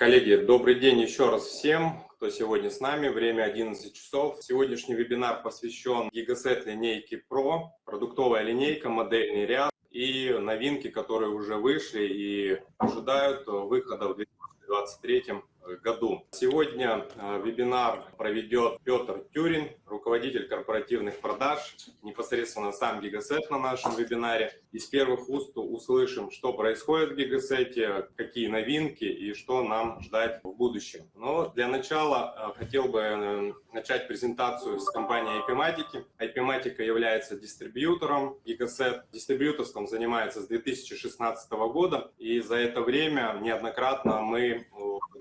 Коллеги, добрый день еще раз всем, кто сегодня с нами. Время 11 часов. Сегодняшний вебинар посвящен Gigaset линейке Pro, продуктовая линейка, модельный ряд и новинки, которые уже вышли и ожидают выхода в 2023 году. Сегодня э, вебинар проведет Петр Тюрин, руководитель корпоративных продаж, непосредственно сам Гигасет на нашем вебинаре. Из первых уст услышим, что происходит в Гигасете, какие новинки и что нам ждать в будущем. Но для начала э, хотел бы э, начать презентацию с компании IP-Matic. IP-Matic является дистрибьютором Gigaset. Дистрибьюторством занимается с 2016 года, и за это время неоднократно мы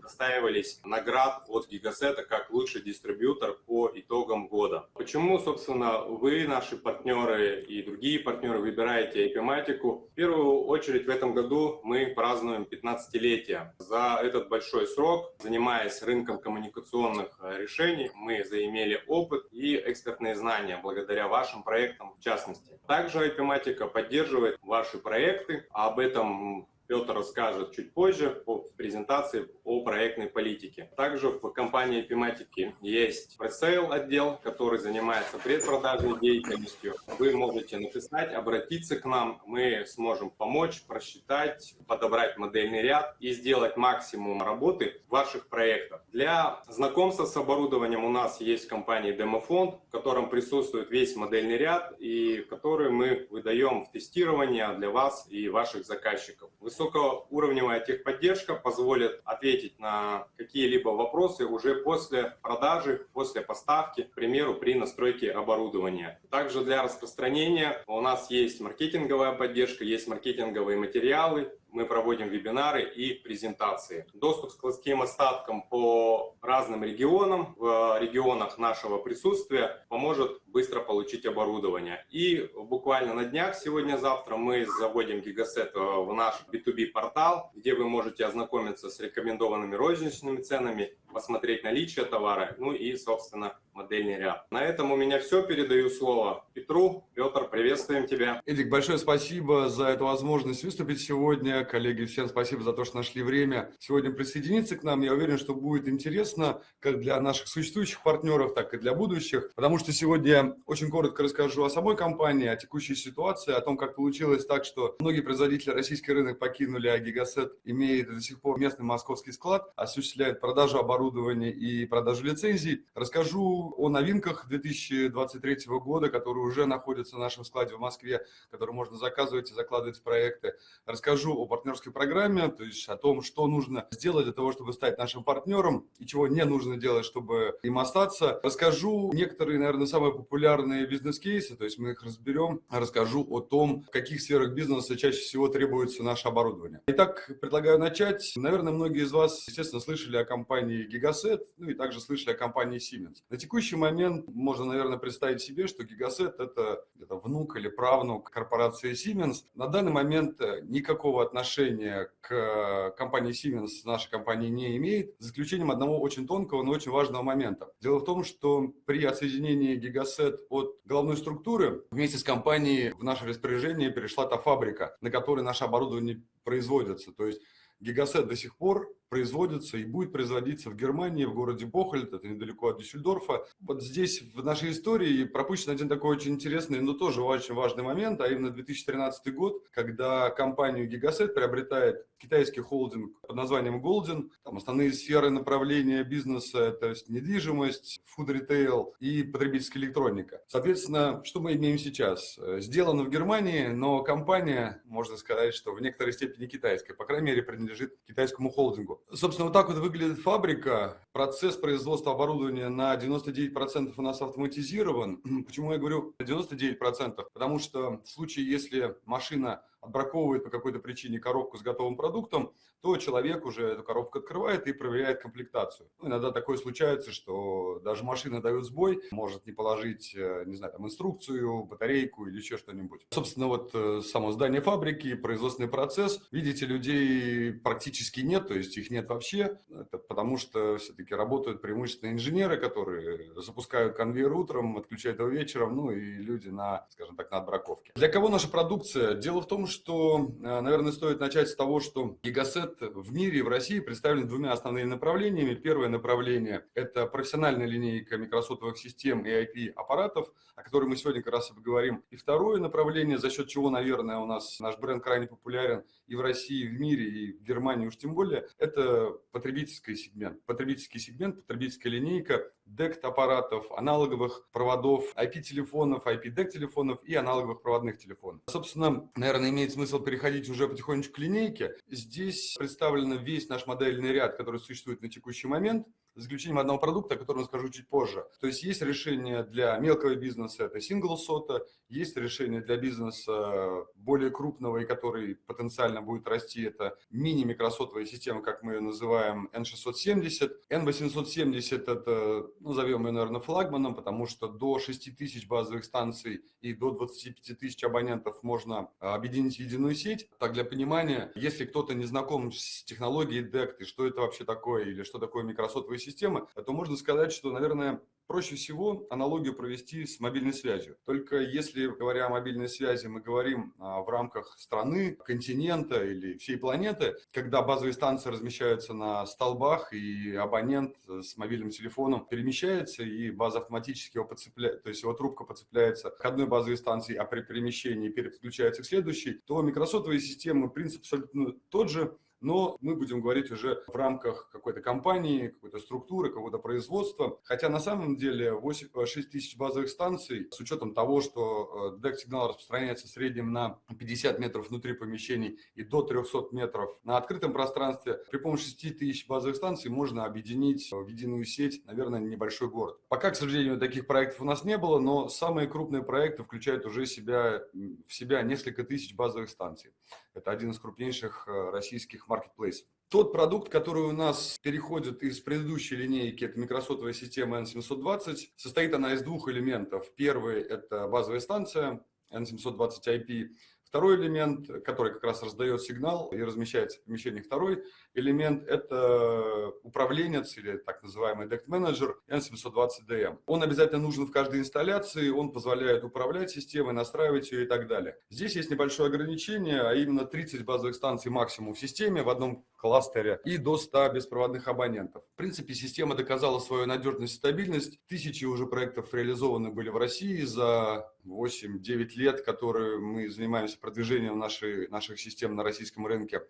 удостаивались наград от Гигасета как лучший дистрибьютор по итогам года. Почему, собственно, вы, наши партнеры и другие партнеры выбираете IP-матику? В первую очередь в этом году мы празднуем 15-летие. За этот большой срок, занимаясь рынком коммуникационных решений, мы заимели опыт и экспертные знания благодаря вашим проектам в частности. Также IP-матика поддерживает ваши проекты, об этом Петр расскажет чуть позже в презентации о проектной политике. Также в компании Epimatic есть пресейл отдел, который занимается предпродажной деятельностью. Вы можете написать, обратиться к нам, мы сможем помочь, просчитать, подобрать модельный ряд и сделать максимум работы в ваших проектах. Для знакомства с оборудованием у нас есть компания Демофонд, в котором присутствует весь модельный ряд и который мы выдаем в тестирование для вас и ваших заказчиков высокоуровневая техподдержка позволит ответить на какие-либо вопросы уже после продажи, после поставки, к примеру, при настройке оборудования. Также для распространения у нас есть маркетинговая поддержка, есть маркетинговые материалы, мы проводим вебинары и презентации. Доступ к складским остаткам по разным регионам, в регионах нашего присутствия поможет быстро получить оборудование. И буквально на днях, сегодня-завтра, мы заводим Гигасет в наш B2B портал, где вы можете ознакомиться с рекомендованными розничными ценами, посмотреть наличие товара, ну и, собственно, модельный ряд. На этом у меня все. Передаю слово Петру. Петр, приветствуем тебя. Эдик, большое спасибо за эту возможность выступить сегодня. Коллеги, всем спасибо за то, что нашли время сегодня присоединиться к нам. Я уверен, что будет интересно как для наших существующих партнеров, так и для будущих, потому что сегодня очень коротко расскажу о самой компании, о текущей ситуации, о том, как получилось так, что многие производители российский рынок покинули, а Гигасет имеет до сих пор местный московский склад, осуществляет продажу оборудования и продажу лицензий. Расскажу о новинках 2023 года, которые уже находятся в нашем складе в Москве, которые можно заказывать и закладывать в проекты. Расскажу о партнерской программе, то есть о том, что нужно сделать для того, чтобы стать нашим партнером и чего не нужно делать, чтобы им остаться. Расскажу некоторые, наверное, самые популярные бизнес-кейсы, то есть мы их разберем. Расскажу о том, в каких сферах бизнеса чаще всего требуется наше оборудование. Итак, предлагаю начать. Наверное, многие из вас, естественно, слышали о компании Gigaset, ну и также слышали о компании Siemens. На текущий момент можно, наверное, представить себе, что Гигасет – это где-то внук или правнук корпорации Siemens. На данный момент э, никакого отношения к компании Siemens нашей компании не имеет, за исключением одного очень тонкого, но очень важного момента. Дело в том, что при отсоединении Гигасет от головной структуры вместе с компанией в наше распоряжение перешла та фабрика, на которой наше оборудование производится. То есть Гигасет до сих пор производится и будет производиться в Германии, в городе Бохольд, это недалеко от Дюссельдорфа. Вот здесь в нашей истории пропущен один такой очень интересный, но тоже очень важный момент, а именно 2013 год, когда компанию Gigaset приобретает китайский холдинг под названием Golden. Там основные сферы направления бизнеса – это недвижимость, фуд-ритейл и потребительская электроника. Соответственно, что мы имеем сейчас? Сделано в Германии, но компания, можно сказать, что в некоторой степени китайская, по крайней мере, принадлежит китайскому холдингу. Собственно, вот так вот выглядит фабрика. Процесс производства оборудования на 99% у нас автоматизирован. Почему я говорю 99%? Потому что в случае, если машина отбраковывает по какой-то причине коробку с готовым продуктом, то человек уже эту коробку открывает и проверяет комплектацию. Ну, иногда такое случается, что даже машина дает сбой, может не положить, э, не знаю, там инструкцию, батарейку или еще что-нибудь. Собственно, вот э, само здание фабрики, производственный процесс. Видите, людей практически нет, то есть их нет вообще. Это потому что все-таки работают преимущественно инженеры, которые запускают конвейер утром, отключают его вечером, ну и люди на, скажем так, на отбраковке. Для кого наша продукция? Дело в том, что, э, наверное, стоит начать с того, что Гигасет в мире в России представлен двумя основными направлениями. Первое направление – это профессиональная линейка микросотовых систем и IP-аппаратов, о которой мы сегодня как раз и поговорим. И второе направление, за счет чего, наверное, у нас наш бренд крайне популярен и в России, и в мире, и в Германии уж тем более, это потребительский сегмент. Потребительский сегмент, потребительская линейка DECT-аппаратов, аналоговых проводов, IP-телефонов, IP-DECT-телефонов и аналоговых проводных телефонов. Собственно, наверное, имеет смысл переходить уже потихонечку к линейке. Здесь представлен весь наш модельный ряд, который существует на текущий момент за исключением одного продукта, о котором скажу чуть позже. То есть есть решение для мелкого бизнеса, это single SOTA, есть решение для бизнеса более крупного и который потенциально будет расти, это мини-микросотовая система, как мы ее называем, N670. N870 это, ну, назовем ее, наверное, флагманом, потому что до 6 тысяч базовых станций и до 25 тысяч абонентов можно объединить в единую сеть. Так, для понимания, если кто-то не знаком с технологией DECT и что это вообще такое, или что такое микросотовая система, системы, то можно сказать, что, наверное, проще всего аналогию провести с мобильной связью. Только если, говоря о мобильной связи, мы говорим а, в рамках страны, континента или всей планеты, когда базовые станции размещаются на столбах, и абонент с мобильным телефоном перемещается, и база автоматически его подцепляет, то есть его трубка подцепляется к одной базовой станции, а при перемещении переключается к следующей, то микросотовые системы принцип абсолютно тот же, но мы будем говорить уже в рамках какой-то компании, какой-то структуры, какого-то производства. Хотя на самом деле 8, 6 э, тысяч базовых станций, с учетом того, что э, распространяется в среднем на 50 метров внутри помещений и до 300 метров на открытом пространстве, при помощи 6 тысяч базовых станций можно объединить в единую сеть, наверное, небольшой город. Пока, к сожалению, таких проектов у нас не было, но самые крупные проекты включают уже себя, в себя несколько тысяч базовых станций. Это один из крупнейших э, российских маркетплейсов. Тот продукт, который у нас переходит из предыдущей линейки, это микросотовая система N720, состоит она из двух элементов. Первый – это базовая станция N720 IP, Второй элемент, который как раз раздает сигнал и размещается в помещении, второй элемент – это управленец или так называемый DECT менеджер N720DM. Он обязательно нужен в каждой инсталляции, он позволяет управлять системой, настраивать ее и так далее. Здесь есть небольшое ограничение, а именно 30 базовых станций максимум в системе в одном кластере и до 100 беспроводных абонентов. В принципе, система доказала свою надежность и стабильность. Тысячи уже проектов реализованы были в России за 8-9 лет, которые мы занимаемся продвижением нашей, наших систем на российском рынке.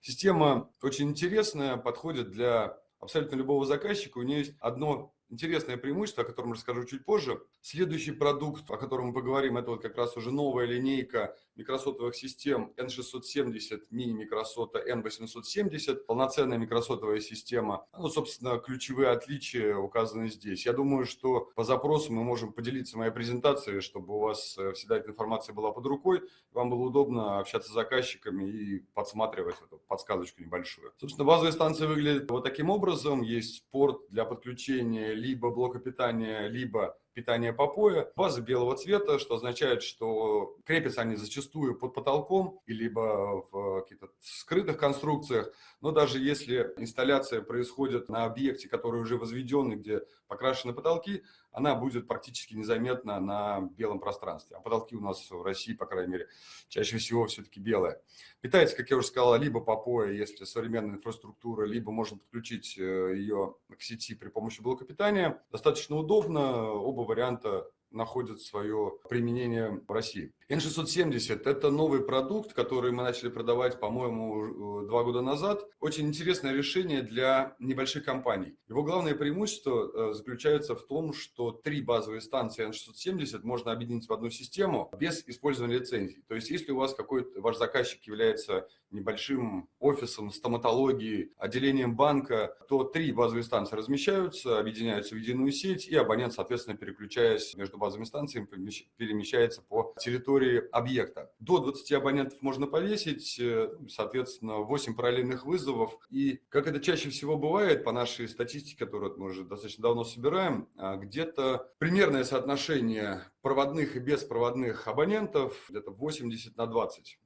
Система очень интересная, подходит для абсолютно любого заказчика. У нее есть одно интересное преимущество, о котором расскажу чуть позже. Следующий продукт, о котором мы поговорим, это вот как раз уже новая линейка микросотовых систем N670, мини-микросота N870, полноценная микросотовая система. Ну, собственно, ключевые отличия указаны здесь. Я думаю, что по запросу мы можем поделиться моей презентацией, чтобы у вас э, всегда эта информация была под рукой, вам было удобно общаться с заказчиками и подсматривать эту подсказочку небольшую. Собственно, базовая станция выглядит вот таким образом. Есть порт для подключения либо блока питания, либо питания попоя. База белого цвета, что означает, что крепятся они зачастую под потолком, либо в каких-то скрытых конструкциях. Но даже если инсталляция происходит на объекте, который уже возведен, где покрашены потолки, она будет практически незаметна на белом пространстве. А потолки у нас в России, по крайней мере, чаще всего все-таки белые. Питается, как я уже сказал, либо попоя, если современная инфраструктура, либо можно подключить э, ее к сети при помощи блока питания. Достаточно удобно, оба варианта находят свое применение в России. N670 – это новый продукт, который мы начали продавать, по-моему, два года назад. Очень интересное решение для небольших компаний. Его главное преимущество э, заключается в том, что три базовые станции N670 можно объединить в одну систему без использования лицензий. То есть, если у вас какой-то ваш заказчик является небольшим офисом стоматологии, отделением банка, то три базовые станции размещаются, объединяются в единую сеть, и абонент, соответственно, переключаясь между базовыми станциями, перемещается по территории территории объекта. До 20 абонентов можно повесить, э, соответственно, 8 параллельных вызовов. И, как это чаще всего бывает, по нашей статистике, которую мы уже достаточно давно собираем, а, где-то примерное соотношение проводных и беспроводных абонентов где-то 80 на 20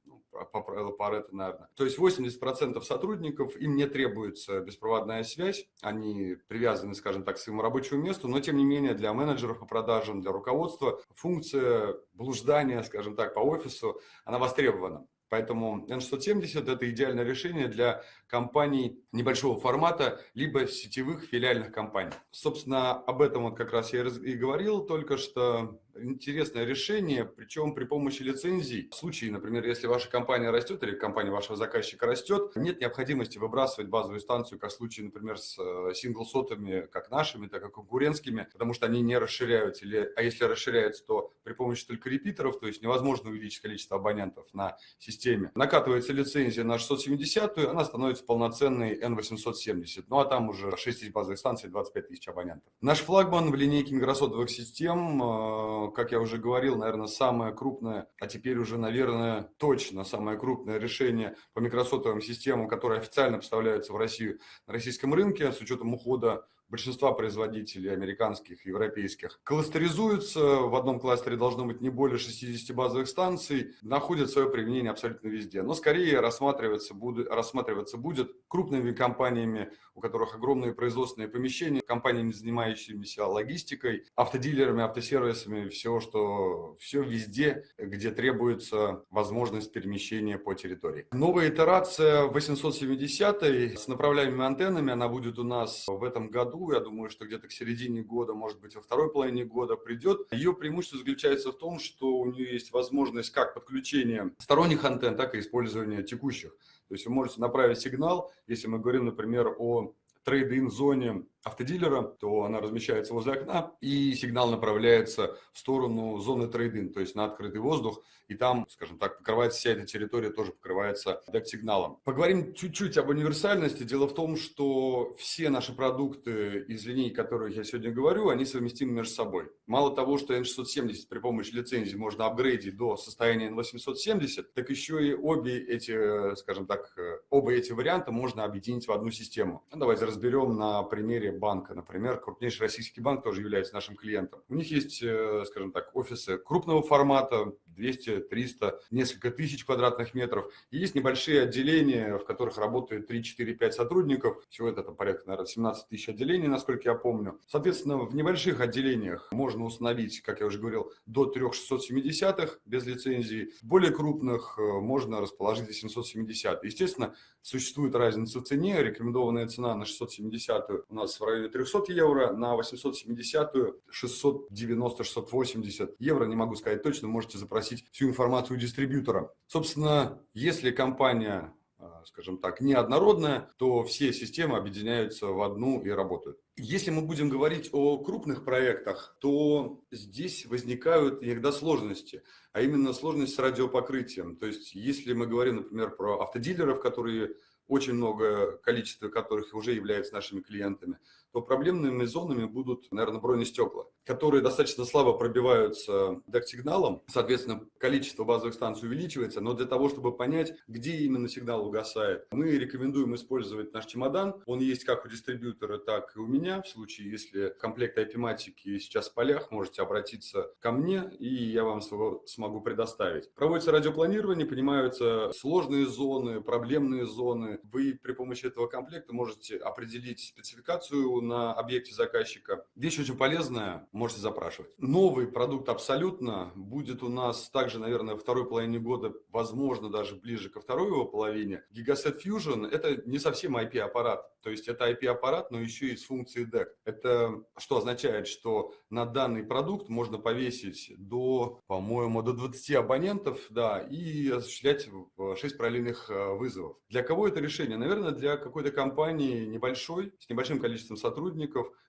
по правилу Паретта, наверное. То есть 80% сотрудников, им не требуется беспроводная связь, они привязаны, скажем так, к своему рабочему месту, но тем не менее для менеджеров по продажам, для руководства функция блуждания, скажем так, по офису, она востребована. Поэтому N670 – это идеальное решение для компаний небольшого формата, либо сетевых филиальных компаний. Собственно, об этом вот как раз я и говорил только что интересное решение, причем при помощи лицензий. В случае, например, если ваша компания растет или компания вашего заказчика растет, нет необходимости выбрасывать базовую станцию, как в случае, например, с э, сингл-сотами, как нашими, так и конкурентскими, потому что они не расширяются. Или, а если расширяются, то при помощи только репитеров, то есть невозможно увеличить количество абонентов на системе. Накатывается лицензия на 670, она становится полноценной N870. Ну а там уже 6 базовых станций, 25 тысяч абонентов. Наш флагман в линейке микросотовых систем э, как я уже говорил, наверное, самое крупное, а теперь уже, наверное, точно самое крупное решение по микросотовым системам, которые официально поставляются в Россию на российском рынке с учетом ухода большинства производителей американских, европейских, кластеризуются. В одном кластере должно быть не более 60 базовых станций, находят свое применение абсолютно везде. Но скорее рассматриваться будет, рассматриваться будет крупными компаниями, у которых огромные производственные помещения, компаниями, занимающимися логистикой, автодилерами, автосервисами, все, что, все везде, где требуется возможность перемещения по территории. Новая итерация 870 с направляемыми антеннами, она будет у нас в этом году я думаю, что где-то к середине года, может быть, во второй половине года придет. Ее преимущество заключается в том, что у нее есть возможность как подключения сторонних антенн, так и использования текущих. То есть вы можете направить сигнал, если мы говорим, например, о трейд-ин зоне автодилера, то она размещается возле окна, и сигнал направляется в сторону зоны трейдинг, то есть на открытый воздух, и там, скажем так, покрывается вся эта территория, тоже покрывается дект-сигналом. Поговорим чуть-чуть об универсальности. Дело в том, что все наши продукты из линейки, о которых я сегодня говорю, они совместимы между собой. Мало того, что N670 при помощи лицензии можно апгрейдить до состояния N870, так еще и обе эти, скажем так, оба эти варианта можно объединить в одну систему. Ну, давайте разберем на примере банка, например, крупнейший российский банк тоже является нашим клиентом. У них есть, э, скажем так, офисы крупного формата, 200, 300, несколько тысяч квадратных метров. И есть небольшие отделения, в которых работает 3, 4, 5 сотрудников. Всего это там, порядка, наверное, 17 тысяч отделений, насколько я помню. Соответственно, в небольших отделениях можно установить, как я уже говорил, до 3670 без лицензии. В более крупных э, можно расположить 870. Естественно, существует разница в цене. Рекомендованная цена на 670 у нас в районе 300 евро, на 870 690-680 евро. Не могу сказать точно, можете запросить спросить всю информацию у дистрибьютора. Собственно, если компания а, скажем так, неоднородная, то все системы объединяются в одну и работают. Если мы будем говорить о крупных проектах, то здесь возникают иногда сложности, а именно сложность с радиопокрытием. То есть, если мы говорим, например, про автодилеров, которые очень много количества которых уже являются нашими клиентами, то проблемными зонами будут, наверное, бронестекла, которые достаточно слабо пробиваются дак-сигналом. Соответственно, количество базовых станций увеличивается, но для того, чтобы понять, где именно сигнал угасает, мы рекомендуем использовать наш чемодан. Он есть как у дистрибьютора, так и у меня. В случае, если комплект IP-матики сейчас в полях, можете обратиться ко мне, и я вам смогу предоставить. Проводится радиопланирование, понимаются сложные зоны, проблемные зоны. Вы при помощи этого комплекта можете определить спецификацию на объекте заказчика. Вещь очень полезная, можете запрашивать. Новый продукт абсолютно будет у нас также, наверное, второй половине года, возможно, даже ближе ко второй его половине. Gigaset Fusion – это не совсем IP-аппарат. То есть это IP-аппарат, но еще и с функцией DEC. Это что означает, что на данный продукт можно повесить до, по-моему, до 20 абонентов, да, и осуществлять 6 параллельных э, вызовов. Для кого это решение? Наверное, для какой-то компании небольшой, с небольшим количеством сотрудников,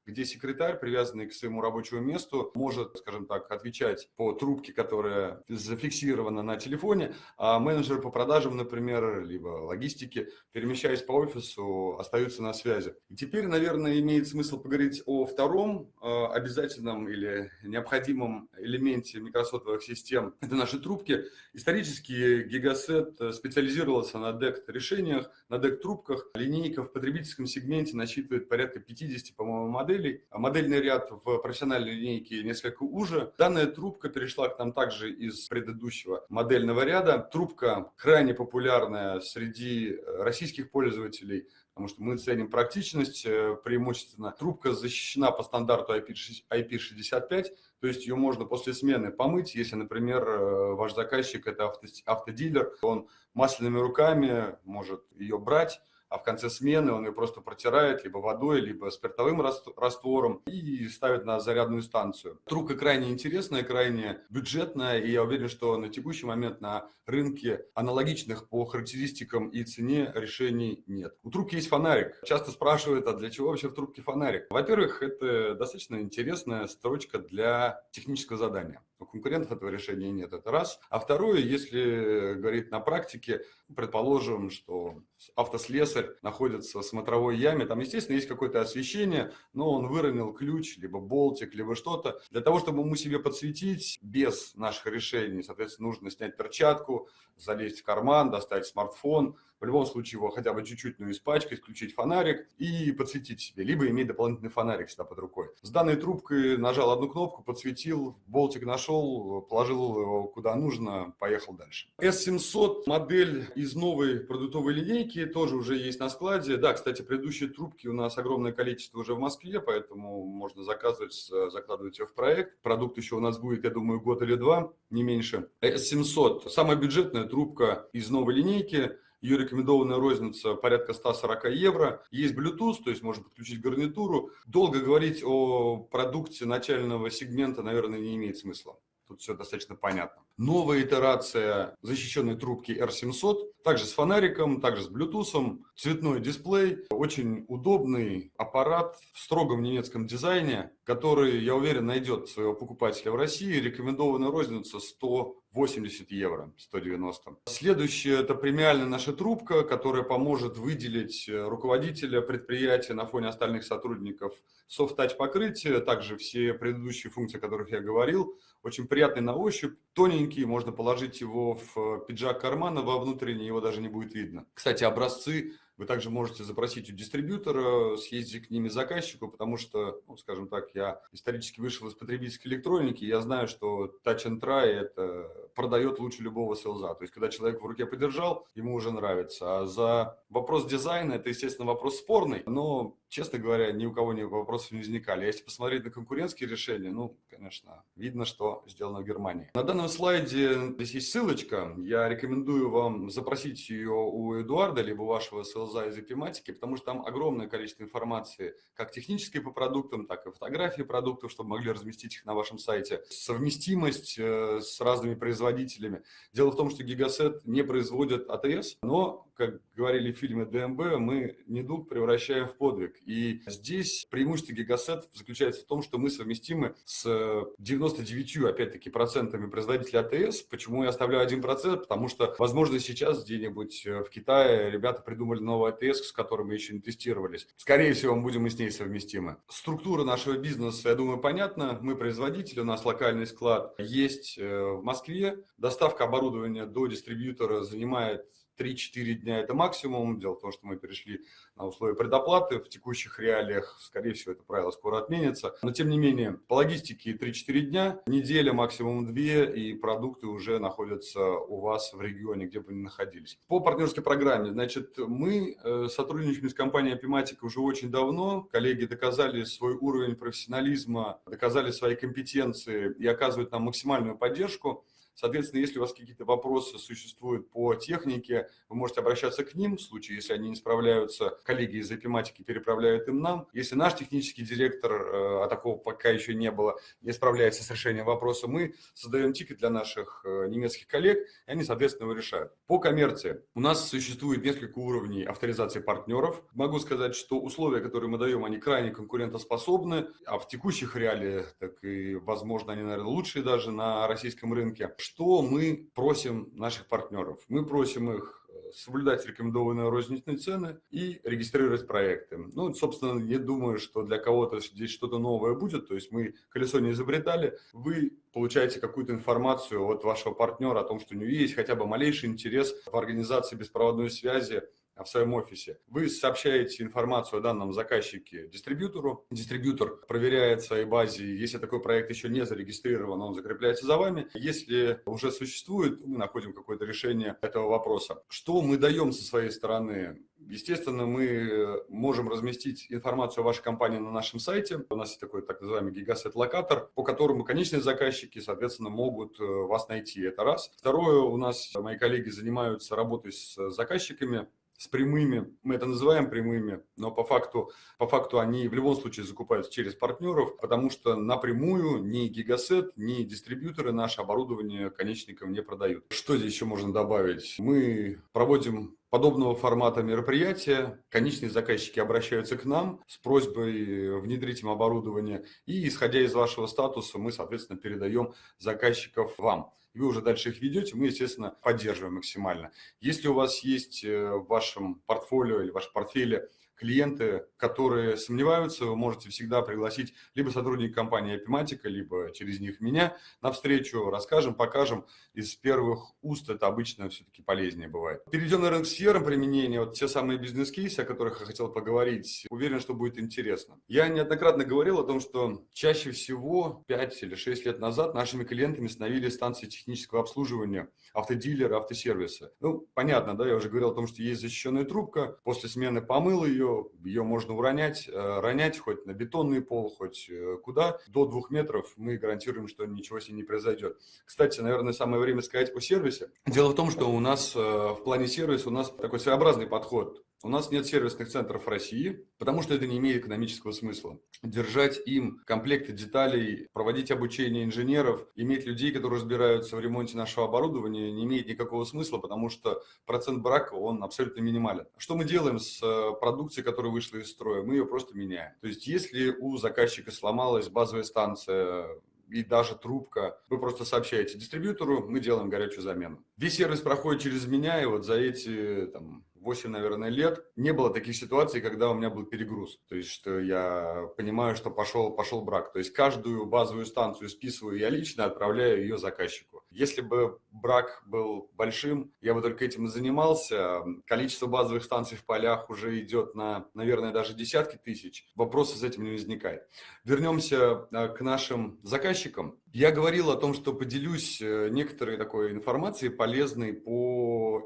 где секретарь, привязанный к своему рабочему месту, может, скажем так, отвечать по трубке, которая зафиксирована на телефоне, а менеджер по продажам, например, либо логистике, перемещаясь по офису, остаются на связи. И теперь, наверное, имеет смысл поговорить о втором э, обязательном или необходимом элементе микросотовых систем. Это наши трубки. Исторически Гигасет специализировался на DECT-решениях, на DECT-трубках. Линейка в потребительском сегменте насчитывает порядка 50, по-моему, моделей. А модельный ряд в профессиональной линейке несколько уже. Данная трубка перешла к нам также из предыдущего модельного ряда. Трубка крайне популярная среди российских пользователей, потому что мы ценим практичность, э, преимущественно трубка защищена по стандарту IP65, то есть ее можно после смены помыть, если, например, э, ваш заказчик это авто, автодилер, он масляными руками может ее брать, а в конце смены он ее просто протирает либо водой, либо спиртовым раствором и ставит на зарядную станцию. Трубка крайне интересная, крайне бюджетная, и я уверен, что на текущий момент на рынке аналогичных по характеристикам и цене решений нет. У трубки есть фонарик. Часто спрашивают, а для чего вообще в трубке фонарик? Во-первых, это достаточно интересная строчка для технического задания. У конкурентов этого решения нет, это раз. А второе, если говорить на практике, предположим, что автослесарь находится в смотровой яме, там, естественно, есть какое-то освещение, но он выронил ключ, либо болтик, либо что-то. Для того, чтобы ему себе подсветить без наших решений, соответственно, нужно снять перчатку, залезть в карман, достать смартфон, в любом случае его хотя бы чуть-чуть ну, испачкать, включить фонарик и подсветить себе, либо иметь дополнительный фонарик всегда под рукой. С данной трубкой нажал одну кнопку, подсветил, болтик нашел, положил его куда нужно, поехал дальше. S700 модель из новой продуктовой линейки, тоже уже есть на складе. Да, кстати, предыдущие трубки у нас огромное количество уже в Москве, поэтому можно заказывать, закладывать ее в проект. Продукт еще у нас будет, я думаю, год или два, не меньше. S700, самая бюджетная трубка из новой линейки, ее рекомендованная розница порядка 140 евро. Есть Bluetooth, то есть можно подключить гарнитуру. Долго говорить о продукте начального сегмента, наверное, не имеет смысла. Тут все достаточно понятно. Новая итерация защищенной трубки R700, также с фонариком, также с Bluetooth, цветной дисплей, очень удобный аппарат в строгом немецком дизайне, который, я уверен, найдет своего покупателя в России. Рекомендованная розница 180 евро, 190. Следующая – это премиальная наша трубка, которая поможет выделить руководителя предприятия на фоне остальных сотрудников. Soft-touch покрытие, также все предыдущие функции, о которых я говорил, очень приятный на ощупь, тоненький, можно положить его в пиджак кармана, во внутренний его даже не будет видно. Кстати, образцы вы также можете запросить у дистрибьютора, съездить к ними заказчику, потому что, ну, скажем так, я исторически вышел из потребительской электроники, я знаю, что Touch and Try это продает лучше любого селза. То есть, когда человек в руке подержал, ему уже нравится. А за вопрос дизайна, это, естественно, вопрос спорный, но, честно говоря, ни у кого ни вопросов не возникали. А если посмотреть на конкурентские решения, ну, конечно, видно, что сделано в Германии. На данном слайде здесь есть ссылочка. Я рекомендую вам запросить ее у Эдуарда, либо вашего селза из эпиматики, потому что там огромное количество информации, как технической по продуктам, так и фотографии продуктов, чтобы могли разместить их на вашем сайте. Совместимость э, с разными производителями. Дело в том, что Гигасет не производит АТС, но как говорили в фильме ДМБ, мы недуг превращаем в подвиг. И здесь преимущество Гигасет заключается в том, что мы совместимы с 99, опять-таки, процентами производителей АТС. Почему я оставляю 1%? Потому что, возможно, сейчас где-нибудь в Китае ребята придумали новый АТС, с которым мы еще не тестировались. Скорее всего, мы будем и с ней совместимы. Структура нашего бизнеса, я думаю, понятна. Мы производитель, у нас локальный склад есть э, в Москве. Доставка оборудования до дистрибьютора занимает 3-4 дня это максимум. Дело в том, что мы перешли на условия предоплаты в текущих реалиях. Скорее всего, это правило скоро отменится. Но, тем не менее, по логистике 3-4 дня, неделя, максимум 2, и продукты уже находятся у вас в регионе, где бы ни находились. По партнерской программе, значит, мы э, сотрудничаем с компанией Epimatic уже очень давно. Коллеги доказали свой уровень профессионализма, доказали свои компетенции и оказывают нам максимальную поддержку. Соответственно, если у вас какие-то вопросы существуют по технике, вы можете обращаться к ним. В случае, если они не справляются, коллеги из эпиматики переправляют им нам. Если наш технический директор, э, а такого пока еще не было, не справляется с решением вопроса, мы создаем тикет для наших э, немецких коллег, и они, соответственно, его решают. По коммерции. У нас существует несколько уровней авторизации партнеров. Могу сказать, что условия, которые мы даем, они крайне конкурентоспособны, а в текущих реалиях, так и, возможно, они, наверное, лучшие даже на российском рынке. Что мы просим наших партнеров? Мы просим их э, соблюдать рекомендованные розничные цены и регистрировать проекты. Ну, собственно, не думаю, что для кого-то здесь что-то новое будет. То есть мы колесо не изобретали. Вы получаете какую-то информацию от вашего партнера о том, что у него есть хотя бы малейший интерес в организации беспроводной связи в своем офисе. Вы сообщаете информацию о данном заказчике дистрибьютору. Дистрибьютор проверяет в своей базе, если такой проект еще не зарегистрирован, он закрепляется за вами. Если уже существует, мы находим какое-то решение этого вопроса. Что мы даем со своей стороны? Естественно, мы можем разместить информацию о вашей компании на нашем сайте. У нас есть такой так называемый гигасет-локатор, по которому конечные заказчики, соответственно, могут э, вас найти. Это раз. Второе, у нас мои коллеги занимаются работой с заказчиками, с прямыми, мы это называем прямыми, но по факту, по факту они в любом случае закупаются через партнеров, потому что напрямую ни Гигасет, ни дистрибьюторы наше оборудование конечникам не продают. Что здесь еще можно добавить? Мы проводим подобного формата мероприятия. Конечные заказчики обращаются к нам с просьбой внедрить им оборудование, и исходя из вашего статуса мы, соответственно, передаем заказчиков вам и вы уже дальше их ведете, мы, естественно, поддерживаем максимально. Если у вас есть э, в вашем портфолио или в вашем портфеле клиенты, которые сомневаются, вы можете всегда пригласить либо сотрудника компании Epimatica, либо через них меня на встречу, расскажем, покажем. Из первых уст это обычно все-таки полезнее бывает. Перейдем, наверное, к сферам применения. Вот те самые бизнес-кейсы, о которых я хотел поговорить, уверен, что будет интересно. Я неоднократно говорил о том, что чаще всего 5 или 6 лет назад нашими клиентами становились станции технического обслуживания, автодилеры, автосервисы. Ну, понятно, да, я уже говорил о том, что есть защищенная трубка, после смены помыл ее, ее, ее можно уронять, э, ронять хоть на бетонный пол, хоть э, куда. До двух метров мы гарантируем, что ничего с ней не произойдет. Кстати, наверное, самое время сказать о сервисе. Дело в том, что у нас э, в плане сервиса у нас такой своеобразный подход. У нас нет сервисных центров в России, потому что это не имеет экономического смысла. Держать им комплекты деталей, проводить обучение инженеров, иметь людей, которые разбираются в ремонте нашего оборудования, не имеет никакого смысла, потому что процент брака, он абсолютно минимален. Что мы делаем с э, продукцией, которая вышла из строя? Мы ее просто меняем. То есть, если у заказчика сломалась базовая станция, и даже трубка. Вы просто сообщаете дистрибьютору, мы делаем горячую замену. Весь сервис проходит через меня, и вот за эти там, 8, наверное, лет не было таких ситуаций, когда у меня был перегруз. То есть, что я понимаю, что пошел, пошел брак. То есть, каждую базовую станцию списываю я лично, отправляю ее заказчику. Если бы брак был большим, я бы только этим и занимался. Количество базовых станций в полях уже идет на, наверное, даже десятки тысяч. Вопросов с этим не возникает. Вернемся а, к нашим заказчикам. Я говорил о том, что поделюсь э, некоторой такой информацией полезной по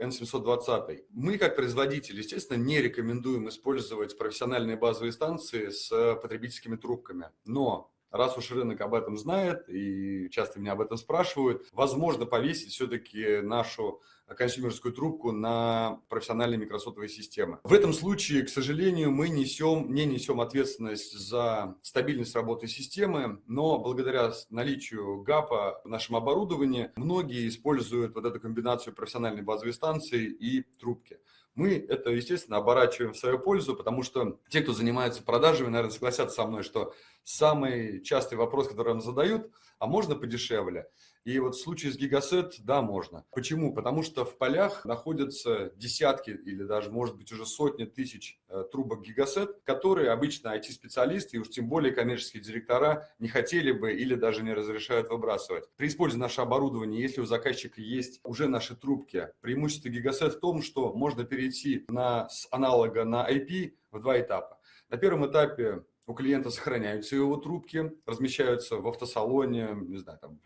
N720. Мы, как производитель, естественно, не рекомендуем использовать профессиональные базовые станции с потребительскими трубками. Но раз уж рынок об этом знает и часто меня об этом спрашивают, возможно повесить все-таки нашу консюмерскую трубку на профессиональные микросотовые системы. В этом случае, к сожалению, мы несем, не несем ответственность за стабильность работы системы, но благодаря наличию ГАПа в нашем оборудовании многие используют вот эту комбинацию профессиональной базовой станции и трубки. Мы это, естественно, оборачиваем в свою пользу, потому что те, кто занимается продажами, наверное, согласятся со мной, что самый частый вопрос, который нам задают, а можно подешевле? И вот в случае с Гигасет, да, можно. Почему? Потому что в полях находятся десятки или даже, может быть, уже сотни тысяч э, трубок Гигасет, которые обычно IT-специалисты и уж тем более коммерческие директора не хотели бы или даже не разрешают выбрасывать. При использовании нашего оборудования, если у заказчика есть уже наши трубки, преимущество Гигасет в том, что можно перейти на, с аналога на IP в два этапа. На первом этапе у клиента сохраняются его трубки, размещаются в автосалоне, не знаю, там,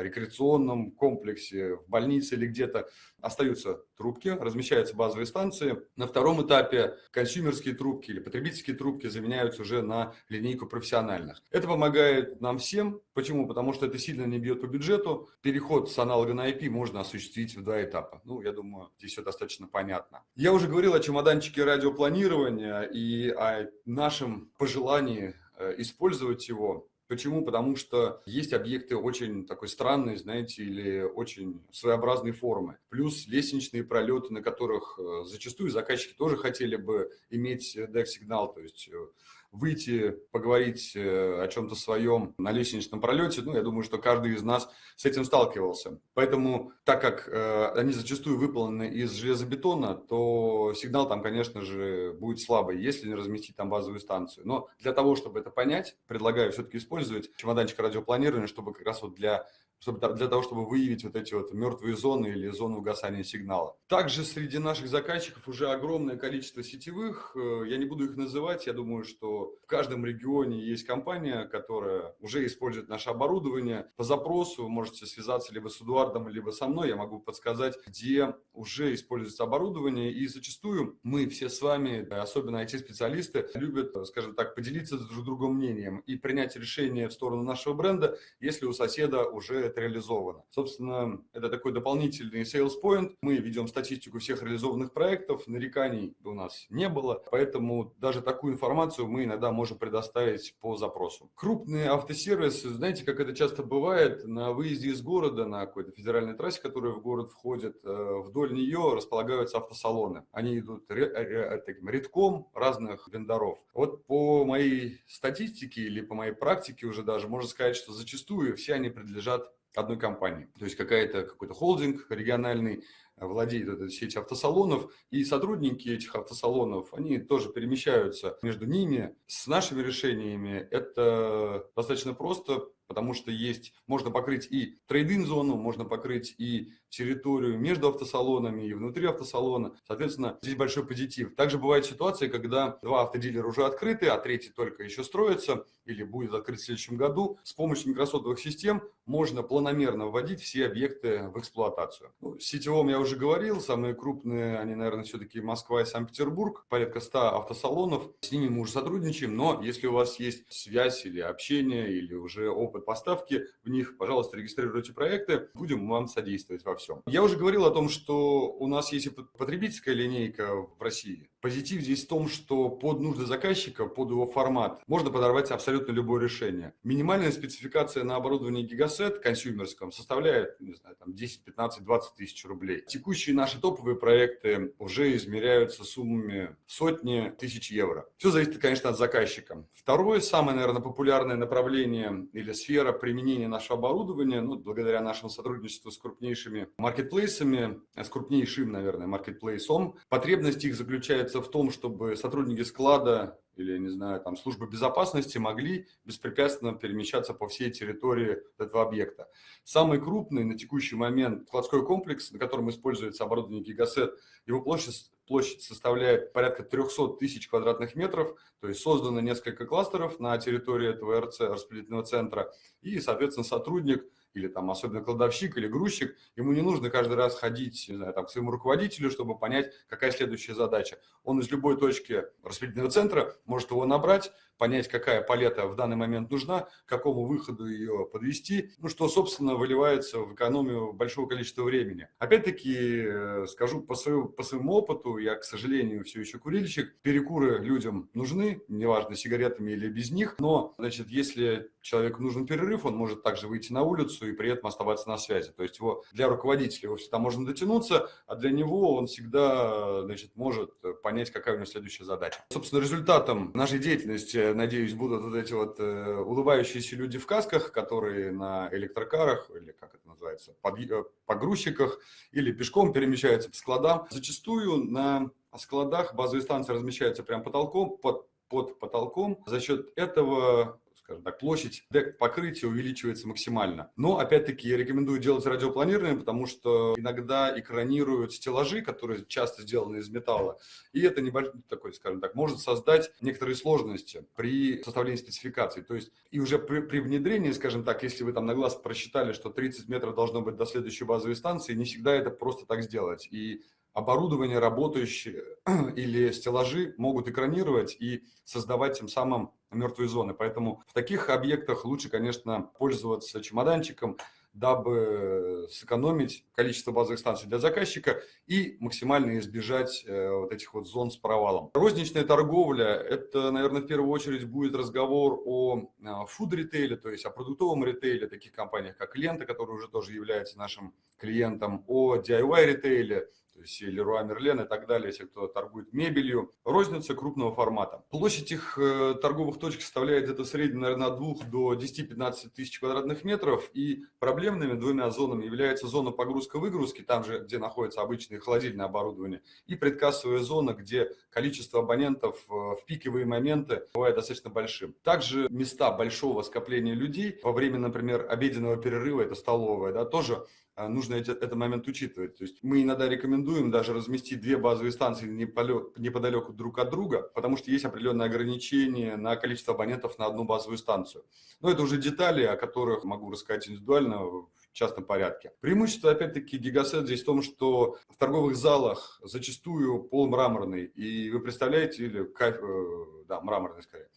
рекреационном комплексе, в больнице или где-то остаются трубки, размещаются базовые станции. На втором этапе консюмерские трубки или потребительские трубки заменяются уже на линейку профессиональных. Это помогает нам всем. Почему? Потому что это сильно не бьет по бюджету. Переход с аналога на IP можно осуществить в два этапа. Ну, я думаю, здесь все достаточно понятно. Я уже говорил о чемоданчике радиопланирования и о нашем пожелании э, использовать его Почему? Потому что есть объекты очень такой странной, знаете, или очень своеобразной формы. Плюс лестничные пролеты, на которых э, зачастую заказчики тоже хотели бы иметь DEC-сигнал, то есть э, выйти, поговорить э, о чем-то своем на лестничном пролете, ну, я думаю, что каждый из нас с этим сталкивался. Поэтому, так как э, они зачастую выполнены из железобетона, то сигнал там, конечно же, будет слабый, если не разместить там базовую станцию. Но для того, чтобы это понять, предлагаю все-таки использовать чемоданчик радиопланирования, чтобы как раз вот для чтобы, для того, чтобы выявить вот эти вот мертвые зоны или зоны угасания сигнала. Также среди наших заказчиков уже огромное количество сетевых, э, я не буду их называть, я думаю, что в каждом регионе есть компания, которая уже использует наше оборудование. По запросу вы можете связаться либо с Эдуардом, либо со мной, я могу подсказать, где уже используется оборудование. И зачастую мы все с вами, особенно IT-специалисты, любят, скажем так, поделиться друг с другом мнением и принять решение в сторону нашего бренда, если у соседа уже это реализовано. Собственно, это такой дополнительный sales point. Мы ведем статистику всех реализованных проектов, нареканий у нас не было, поэтому даже такую информацию мы иногда можем предоставить по запросу. Крупные автосервисы, знаете, как это часто бывает, на выезде из города, на какой-то федеральной трассе, которая в город входит, э, вдоль нее располагаются автосалоны. Они идут таким редком разных вендоров. Вот по моей статистике или по моей практике уже даже можно сказать, что зачастую все они принадлежат одной компании. То есть какая-то какой-то холдинг региональный владеет этой сетью автосалонов, и сотрудники этих автосалонов, они тоже перемещаются между ними. С нашими решениями это достаточно просто, потому что есть, можно покрыть и трейдинг-зону, можно покрыть и территорию между автосалонами и внутри автосалона. Соответственно, здесь большой позитив. Также бывают ситуации, когда два автодилера уже открыты, а третий только еще строится или будет открыт в следующем году. С помощью микросотовых систем можно планомерно вводить все объекты в эксплуатацию. Ну, сетевом я уже говорил, самые крупные, они, наверное, все-таки Москва и Санкт-Петербург, порядка 100 автосалонов. С ними мы уже сотрудничаем, но если у вас есть связь или общение, или уже опыт поставки в них, пожалуйста, регистрируйте проекты, будем вам содействовать во всем. Я уже говорил о том, что у нас есть потребительская линейка в России. Позитив здесь в том, что под нужды заказчика, под его формат, можно подорвать абсолютно любое решение. Минимальная спецификация на оборудовании Gigaset консюмерском составляет, не знаю, там 10, 15, 20 тысяч рублей. Текущие наши топовые проекты уже измеряются суммами сотни тысяч евро. Все зависит, конечно, от заказчика. Второе, самое, наверное, популярное направление или сфера применения нашего оборудования, ну, благодаря нашему сотрудничеству с крупнейшими маркетплейсами, с крупнейшим, наверное, маркетплейсом, потребность их заключается заключается в том, чтобы сотрудники склада или, не знаю, там, службы безопасности могли беспрепятственно перемещаться по всей территории этого объекта. Самый крупный на текущий момент складской комплекс, на котором используется оборудование Гигасет, его площадь, площадь составляет порядка 300 тысяч квадратных метров, то есть создано несколько кластеров на территории этого РЦ, распределительного центра, и, соответственно, сотрудник – или там особенно кладовщик или грузчик, ему не нужно каждый раз ходить не знаю, там, к своему руководителю, чтобы понять, какая следующая задача. Он из любой точки распределительного центра может его набрать, понять, какая палета в данный момент нужна, какому выходу ее подвести, ну, что, собственно, выливается в экономию большого количества времени. Опять-таки, э, скажу по своему, по своему опыту, я, к сожалению, все еще курильщик, перекуры людям нужны, неважно, сигаретами или без них, но, значит, если человеку нужен перерыв, он может также выйти на улицу и при этом оставаться на связи. То есть его для руководителя его всегда можно дотянуться, а для него он всегда, значит, может понять, какая у него следующая задача. Собственно, результатом нашей деятельности надеюсь, будут вот эти вот э, улыбающиеся люди в касках, которые на электрокарах, или как это называется, под, э, погрузчиках, или пешком перемещаются по складам. Зачастую на складах базовые станции размещаются прям потолком, под, под потолком. За счет этого скажем так, площадь дек покрытия увеличивается максимально. Но, опять-таки, я рекомендую делать радиопланирование, потому что иногда экранируют стеллажи, которые часто сделаны из металла, и это небольшой такой, скажем так, может создать некоторые сложности при составлении спецификаций. То есть и уже при, при внедрении, скажем так, если вы там на глаз просчитали, что 30 метров должно быть до следующей базовой станции, не всегда это просто так сделать. И оборудование работающее или стеллажи могут экранировать и создавать тем самым мертвые зоны. Поэтому в таких объектах лучше, конечно, пользоваться чемоданчиком, дабы сэкономить количество базовых станций для заказчика и максимально избежать э, вот этих вот зон с провалом. Розничная торговля – это, наверное, в первую очередь будет разговор о фуд-ритейле, то есть о продуктовом ритейле, таких компаниях, как Лента, который уже тоже является нашим клиентом, о DIY-ритейле, то есть Леруа Мерлен и так далее, если кто торгует мебелью. Розница крупного формата. Площадь их э, торговых точек составляет где-то в среднем, наверное, от 2 до 10-15 тысяч квадратных метров. И проблемными двумя зонами является зона погрузка-выгрузки, там же, где находится обычное холодильное оборудование, и предкассовая зона, где количество абонентов э, в пиковые моменты бывает достаточно большим. Также места большого скопления людей во время, например, обеденного перерыва, это столовая, да, тоже а, нужно этот момент учитывать. То есть мы иногда рекомендуем даже разместить две базовые станции неподалеку друг от друга, потому что есть определенные ограничения на количество абонентов на одну базовую станцию. Но это уже детали, о которых могу рассказать индивидуально в частном порядке. Преимущество, опять-таки, гигасет здесь в том, что в торговых залах зачастую пол мраморный, и вы представляете, или э, да, мраморный скорее,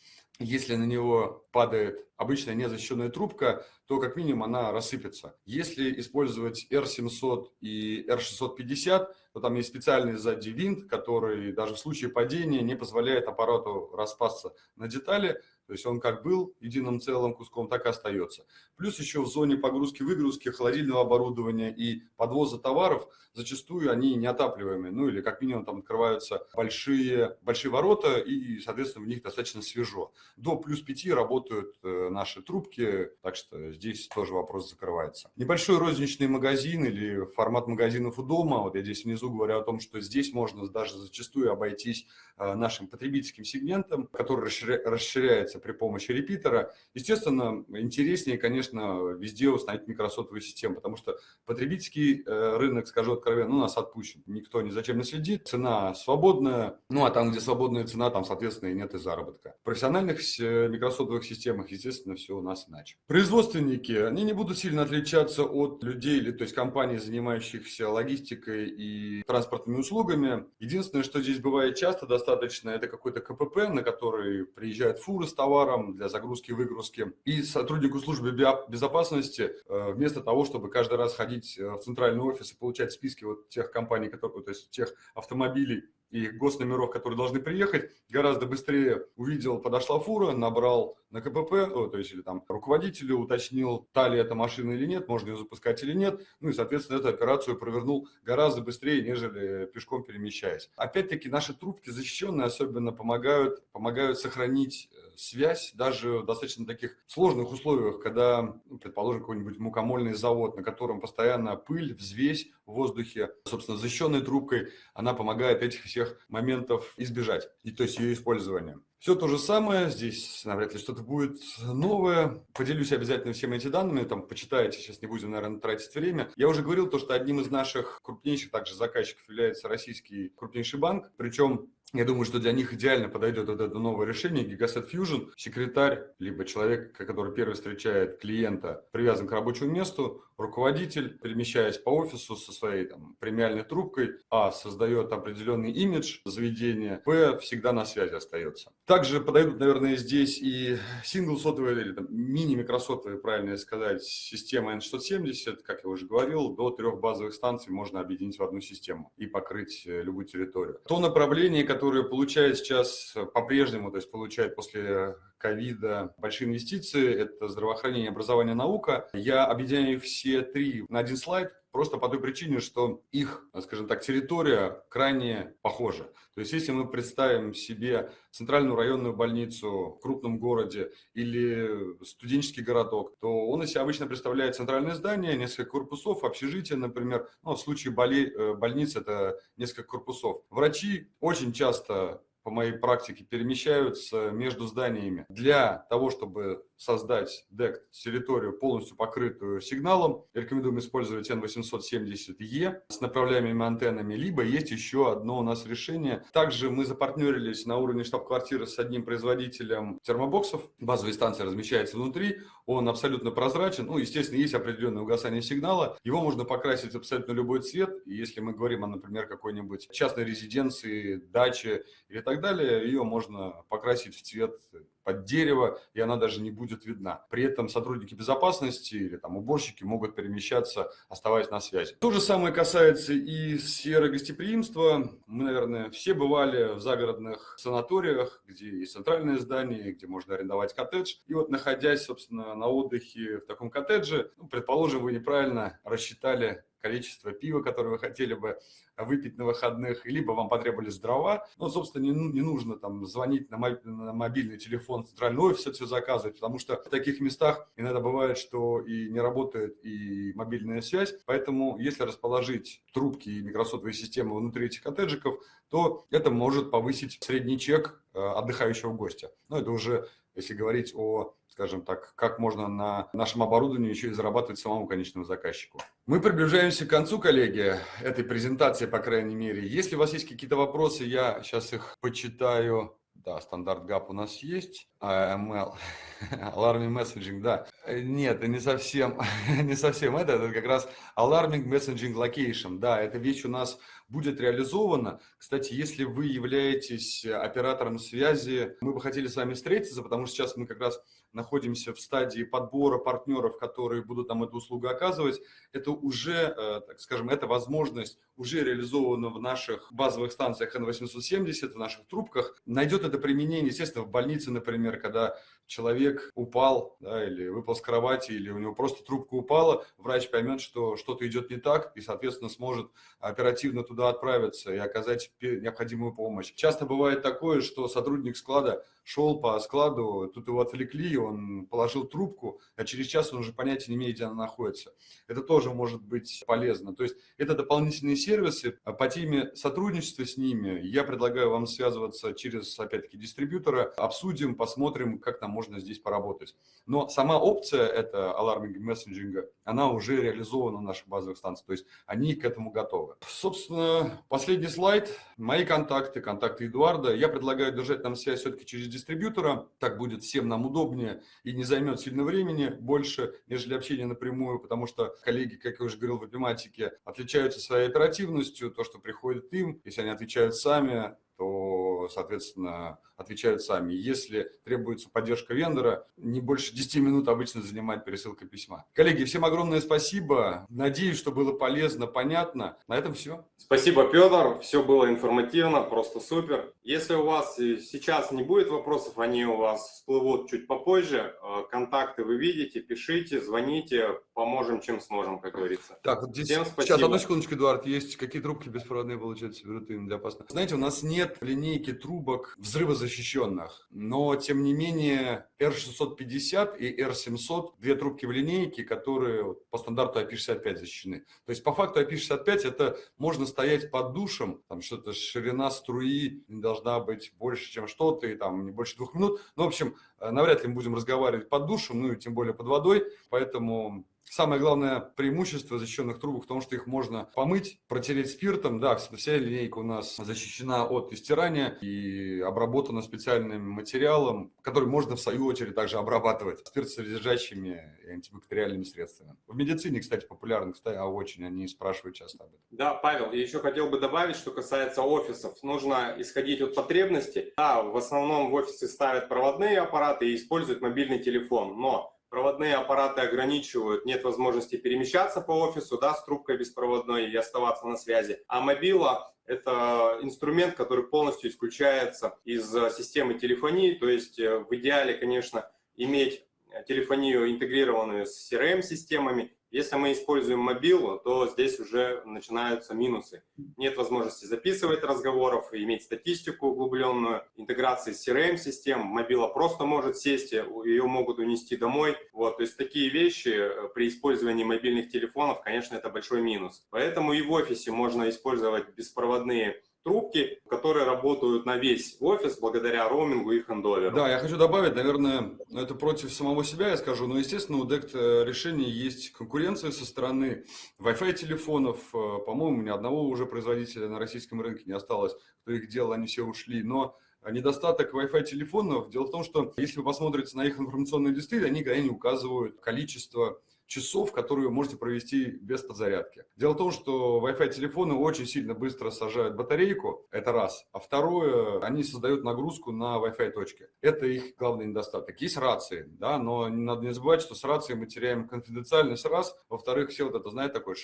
если на него падает обычная незащищенная трубка, то как минимум она рассыпется. Если использовать R700 и R650, то там есть специальный сзади винт, который даже в случае падения не позволяет аппарату распасться на детали, то есть он как был единым целым куском, так и остается. Плюс еще в зоне погрузки-выгрузки холодильного оборудования и подвоза товаров зачастую они неотапливаемые. Ну или как минимум там открываются большие, большие ворота и, соответственно, в них достаточно свежо. До плюс 5 работают э, наши трубки, так что здесь тоже вопрос закрывается. Небольшой розничный магазин или формат магазинов у дома. Вот я здесь внизу говорю о том, что здесь можно даже зачастую обойтись э, нашим потребительским сегментом, который расширяется при помощи репитера. Естественно, интереснее, конечно, везде установить микросотовую систему, потому что потребительский э, рынок, скажу откровенно, ну, нас отпущен. Никто ни зачем не следит, цена свободная, ну, а там, где свободная цена, там, соответственно, и нет и заработка. В профессиональных э, микросотовых системах, естественно, все у нас иначе. Производственники, они не будут сильно отличаться от людей, или, то есть компаний, занимающихся логистикой и транспортными услугами. Единственное, что здесь бывает часто достаточно, это какой-то КПП, на который приезжают фуры с товаром для загрузки-выгрузки. И сотруднику службы безопасности э, вместо того, чтобы каждый раз ходить э, в центральный офис и получать списки вот тех компаний, которые, то есть тех автомобилей, и госномеров, которые должны приехать, гораздо быстрее увидел, подошла фура, набрал на КПП, то есть или там руководителю, уточнил, та ли эта машина или нет, можно ее запускать или нет, ну и, соответственно, эту операцию провернул гораздо быстрее, нежели пешком перемещаясь. Опять-таки, наши трубки защищенные особенно помогают, помогают сохранить э, связь даже в достаточно таких сложных условиях, когда, ну, предположим, какой-нибудь мукомольный завод, на котором постоянно пыль, взвесь в воздухе, собственно, защищенной трубкой, она помогает этих всех моментов избежать, и то есть ее использования. Все то же самое, здесь навряд ли что-то будет новое. Поделюсь обязательно всеми эти данными, там почитайте, сейчас не будем, наверное, тратить время. Я уже говорил то, что одним из наших крупнейших также заказчиков является российский крупнейший банк, причем я думаю, что для них идеально подойдет вот это новое решение Gigaset Fusion. Секретарь, либо человек, который первый встречает клиента, привязан к рабочему месту, руководитель, перемещаясь по офису со своей там, премиальной трубкой, а, создает определенный имидж заведения, б, всегда на связи остается. Также подойдут, наверное, здесь и сингл-сотовые или там, мини-микросотовые, правильно сказать, система N670, как я уже говорил, до трех базовых станций можно объединить в одну систему и покрыть э, любую территорию. То направление, которое получают сейчас по-прежнему, то есть получают после ковида большие инвестиции, это здравоохранение, образование, наука. Я объединяю все три на один слайд, просто по той причине, что их, скажем так, территория крайне похожа. То есть если мы представим себе центральную районную больницу в крупном городе или студенческий городок, то он из себя обычно представляет центральное здание, несколько корпусов, общежитие, например. Ну, в случае боли, э, больницы это несколько корпусов. Врачи очень часто по моей практике перемещаются между зданиями для того, чтобы создать DECT территорию полностью покрытую сигналом. Рекомендуем использовать N870E с направляемыми антеннами, либо есть еще одно у нас решение. Также мы запартнерились на уровне штаб-квартиры с одним производителем термобоксов. Базовая станция размещается внутри, он абсолютно прозрачен. Ну, естественно, есть определенное угасание сигнала. Его можно покрасить абсолютно любой цвет. Если мы говорим о, например, какой-нибудь частной резиденции, даче или так далее, ее можно покрасить в цвет под дерево, и она даже не будет видна. При этом сотрудники безопасности или там уборщики могут перемещаться, оставаясь на связи. То же самое касается и сферы гостеприимства. Мы, наверное, все бывали в загородных санаториях, где есть центральное здание, где можно арендовать коттедж. И вот находясь, собственно, на отдыхе в таком коттедже, ну, предположим, вы неправильно рассчитали количество пива, которое вы хотели бы выпить на выходных, либо вам потребовались дрова. Ну, собственно, не, не нужно там звонить на, на мобильный телефон центральный офис, это все заказывать, потому что в таких местах иногда бывает, что и не работает и мобильная связь. Поэтому, если расположить трубки и микросотовые системы внутри этих коттеджиков, то это может повысить средний чек э, отдыхающего гостя. Но это уже если говорить о, скажем так, как можно на нашем оборудовании еще и зарабатывать самому конечному заказчику. Мы приближаемся к концу, коллеги, этой презентации, по крайней мере. Если у вас есть какие-то вопросы, я сейчас их почитаю. Да, стандарт ГАП у нас есть. AML, Alarming Messaging, да. Нет, не совсем, не совсем это, это как раз Alarming Messaging Location, да, эта вещь у нас будет реализована. Кстати, если вы являетесь оператором связи, мы бы хотели с вами встретиться, потому что сейчас мы как раз находимся в стадии подбора партнеров, которые будут нам эту услугу оказывать. Это уже, э, так скажем, эта возможность уже реализована в наших базовых станциях N870, в наших трубках. Найдет это применение, естественно, в больнице, например, когда человек упал да, или выпал с кровати, или у него просто трубка упала, врач поймет, что что-то идет не так и, соответственно, сможет оперативно туда отправиться и оказать необходимую помощь. Часто бывает такое, что сотрудник склада шел по складу, тут его отвлекли, он положил трубку, а через час он уже понятия не имеет, где она находится. Это тоже может быть полезно. То есть это дополнительные сервисы. По теме сотрудничества с ними я предлагаю вам связываться через, опять-таки, дистрибьютора, обсудим, посмотрим, как нам можно здесь поработать. Но сама опция, это аларминг мессенджинга, она уже реализована на наших базовых станциях, то есть они к этому готовы. Собственно, последний слайд. Мои контакты, контакты Эдуарда. Я предлагаю держать нам связь все-таки через дистрибьютора. Так будет всем нам удобнее и не займет сильно времени больше, нежели общение напрямую, потому что коллеги, как я уже говорил в веб отличаются своей оперативностью, то, что приходит им, если они отвечают сами, то, соответственно, отвечают сами. Если требуется поддержка вендора, не больше 10 минут обычно занимает пересылка письма. Коллеги, всем огромное спасибо. Надеюсь, что было полезно, понятно. На этом все. Спасибо, Петр. Все было информативно, просто супер. Если у вас сейчас не будет вопросов, они у вас всплывут чуть попозже. Э, контакты вы видите, пишите, звоните, поможем, чем сможем, как говорится. Так, вот здесь Всем спасибо. сейчас, одну секундочку, Эдуард, есть какие трубки беспроводные, получается, берут им для опасных. Знаете, у нас нет линейки трубок взрывозащищенных, но тем не менее R650 и R700 две трубки в линейке, которые по стандарту IP65 защищены. То есть по факту IP65 это можно стоять под душем, там что-то ширина струи должна быть больше, чем что-то, и там не больше двух минут. Ну, в общем, э, навряд ли мы будем разговаривать под душем, ну и тем более под водой, поэтому Самое главное преимущество защищенных трубок в том, что их можно помыть, протереть спиртом. Да, вся линейка у нас защищена от истирания и обработана специальным материалом, который можно в свою очередь также обрабатывать спиртосодержащими и антибактериальными средствами. В медицине, кстати, популярно, кстати, а очень, они спрашивают часто об этом. Да, Павел, я еще хотел бы добавить, что касается офисов. Нужно исходить от потребностей. Да, в основном в офисе ставят проводные аппараты и используют мобильный телефон, но проводные аппараты ограничивают, нет возможности перемещаться по офису да, с трубкой беспроводной и оставаться на связи. А мобила – это инструмент, который полностью исключается из системы телефонии, то есть э, в идеале, конечно, иметь телефонию интегрированную с CRM-системами если мы используем мобилу, то здесь уже начинаются минусы. Нет возможности записывать разговоров, иметь статистику углубленную, интеграции с CRM-систем. Мобила просто может сесть, ее могут унести домой. Вот, то есть такие вещи э, при использовании мобильных телефонов, конечно, это большой минус. Поэтому и в офисе можно использовать беспроводные трубки, которые работают на весь офис благодаря роумингу и хендоверу. Да, я хочу добавить, наверное, это против самого себя я скажу, но, естественно, у DECT э, решений есть конкуренция со стороны Wi-Fi телефонов. Э, по-моему, ни одного уже производителя на российском рынке не осталось, кто их делал, они все ушли. Но недостаток Wi-Fi телефонов, дело в том, что если вы посмотрите на их информационные листы, они крайне указывают количество часов, которые вы можете провести без подзарядки. Дело в том, что Wi-Fi телефоны очень сильно быстро сажают батарейку, это раз. А второе, они создают нагрузку на Wi-Fi точке. Это их главный недостаток. Есть рации, да, но надо не забывать, что с рацией мы теряем конфиденциальность раз. Во-вторых, все вот это, знаете, такое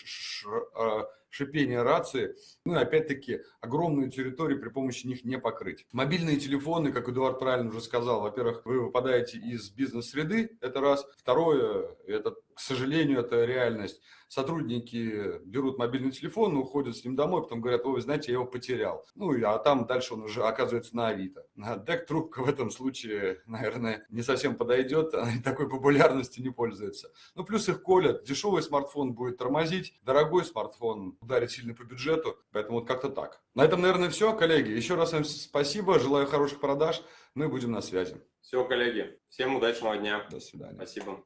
а, шипение рации. Ну и опять-таки огромную территорию при помощи них не покрыть. Мобильные телефоны, как Эдуард правильно уже сказал, во-первых, вы выпадаете из бизнес-среды, это раз. Второе, это, к сожалению, это реальность сотрудники берут мобильный телефон, уходят с ним домой, потом говорят, ой, знаете, я его потерял. Ну, а там дальше он уже оказывается на Авито. Дек трубка в этом случае, наверное, не совсем подойдет, она такой популярностью не пользуется. Ну, плюс их колят. Дешевый смартфон будет тормозить, дорогой смартфон ударит сильно по бюджету, поэтому вот как-то так. На этом, наверное, все, коллеги. Еще раз всем спасибо, желаю хороших продаж, мы будем на связи. Все, коллеги, всем удачного дня. До свидания. Спасибо.